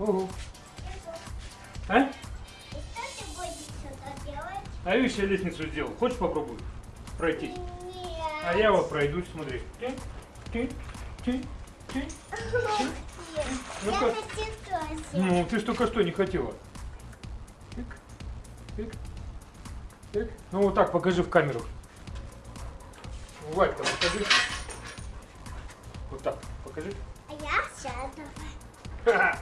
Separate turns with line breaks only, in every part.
Ого. А?
А видишь, я лестницу сделал. Хочешь попробуй пройти?
Нет.
А я вот пройдусь, смотри. Ты, ты, ты, ты.
Я на тетрасе.
Ну, ты ж только что не хотела. Тык, тык, тык. Ну вот так покажи в камеру. Валька, покажи. Вот так, покажи.
А я сяду.
Ха-ха.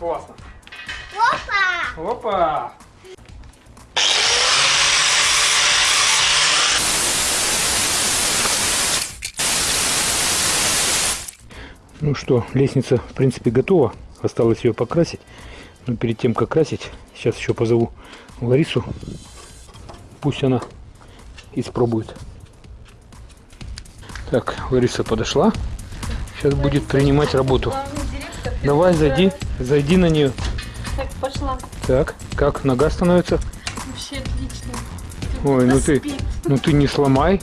Классно.
Опа!
Опа! Ну что, лестница в принципе готова. Осталось ее покрасить. Но перед тем, как красить, сейчас еще позову Ларису. Пусть она испробует. Так, Лариса подошла. Сейчас будет принимать работу. Давай, зайди, зайди на нее.
Так, пошла.
Так, как нога становится?
Вообще отлично.
Ой, ну ты, ну ты не сломай.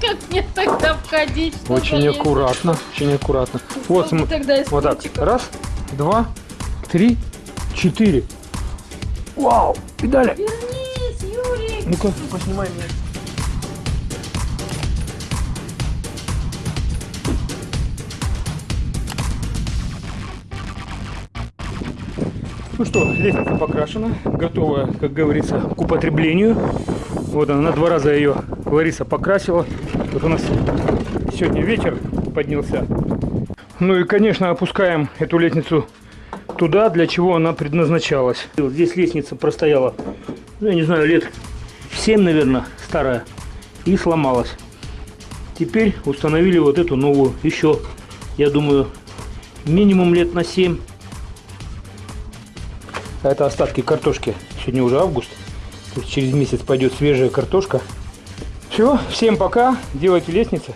Как мне тогда входить?
Очень аккуратно, очень аккуратно. Вот,
Ну, тогда из
вот так. Раз, два, три, четыре. Вау, педали.
Вернись, Юрик!
Ну-ка, поснимай меня. Ну что, лестница покрашена, готова, как говорится, к употреблению. Вот она, на два раза ее Лариса покрасила. Вот у нас сегодня ветер поднялся. Ну и, конечно, опускаем эту лестницу туда, для чего она предназначалась. Здесь лестница простояла, ну, я не знаю, лет 7, наверное, старая, и сломалась. Теперь установили вот эту новую, еще, я думаю, минимум лет на 7. А это остатки картошки. Сегодня уже август. То есть через месяц пойдет свежая картошка. Все, всем пока. Делайте лестницы.